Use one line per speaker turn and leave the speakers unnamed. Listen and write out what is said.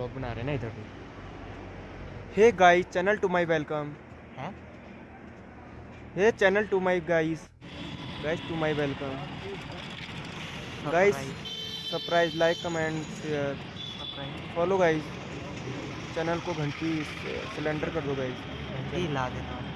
Blog बना रहे हैं ना इधर भी hey guys channel to my welcome.
हैं?
Hey channel to my guys guys to my welcome. Guys surprise like comment share follow guys channel को घंटी सिलेंडर कर दो गाइस
ला देता हूँ।